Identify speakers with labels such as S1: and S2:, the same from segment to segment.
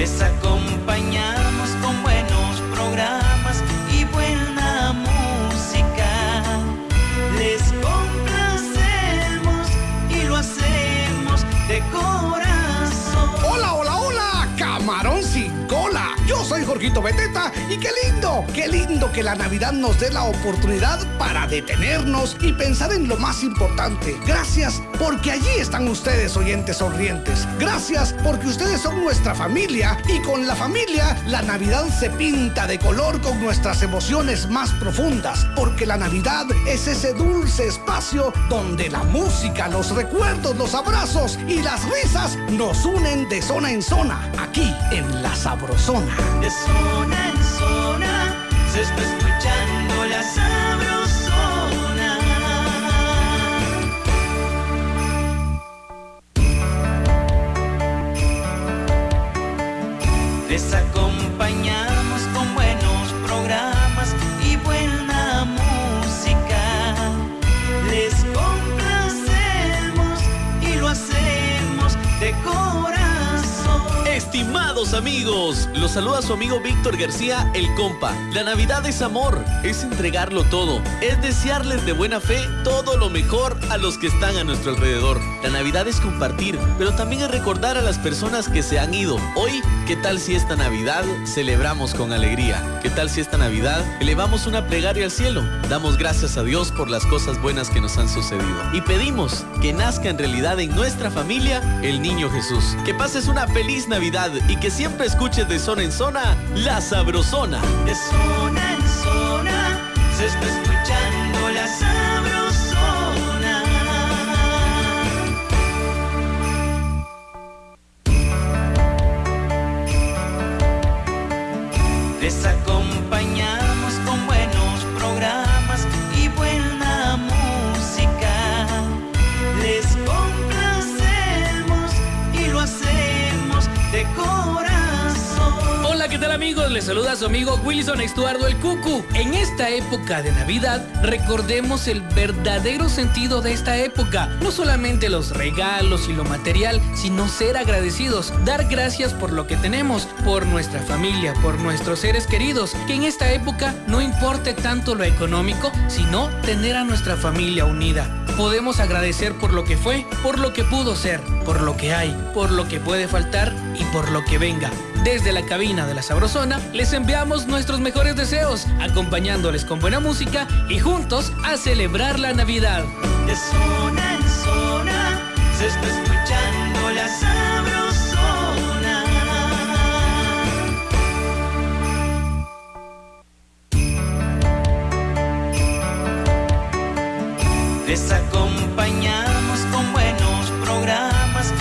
S1: Les acompañamos
S2: Jorgito Beteta y qué lindo, qué lindo que la Navidad nos dé la oportunidad para detenernos y pensar en lo más importante. Gracias porque allí están ustedes, oyentes sonrientes. Gracias porque ustedes son nuestra familia y con la familia la Navidad se pinta de color con nuestras emociones más profundas. Porque la Navidad es ese dulce espacio donde la música, los recuerdos, los abrazos y las risas nos unen de zona en zona, aquí en la Sabrosona.
S1: Zona en zona se está escuchando la sabrosona. Les
S3: amigos, los saluda su amigo Víctor García, el compa. La Navidad es amor, es entregarlo todo, es desearles de buena fe todo lo mejor a los que están a nuestro alrededor. La Navidad es compartir, pero también es recordar a las personas que se han ido. Hoy, ¿qué tal si esta Navidad celebramos con alegría? ¿Qué tal si esta Navidad elevamos una plegaria al cielo? Damos gracias a Dios por las cosas buenas que nos han sucedido. Y pedimos que nazca en realidad en nuestra familia el niño Jesús. Que pases una feliz Navidad y que siempre escuches de zona en zona la sabrosona.
S1: De zona en zona se está escuchando la sabrosona.
S4: ¿Qué tal amigos? Les saluda su amigo Wilson Estuardo el Cucu. En esta época de Navidad, recordemos el verdadero sentido de esta época. No solamente los regalos y lo material, sino ser agradecidos, dar gracias por lo que tenemos, por nuestra familia, por nuestros seres queridos. Que en esta época no importe tanto lo económico, sino tener a nuestra familia unida. Podemos agradecer por lo que fue, por lo que pudo ser, por lo que hay, por lo que puede faltar y por lo que venga. Desde la cabina de la Sabrosona les enviamos nuestros mejores deseos, acompañándoles con buena música y juntos a celebrar la Navidad.
S1: De zona en zona se está escuchando la sabrosona. Les acompañamos con buenos programas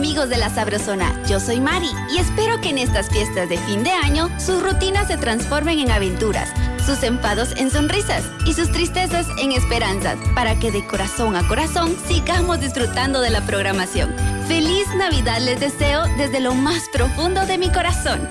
S5: amigos de la Sabrosona, yo soy Mari y espero que en estas fiestas de fin de año sus rutinas se transformen en aventuras, sus enfados en sonrisas y sus tristezas en esperanzas, para que de corazón a corazón sigamos disfrutando de la programación. Feliz Navidad les deseo desde lo más profundo de mi corazón.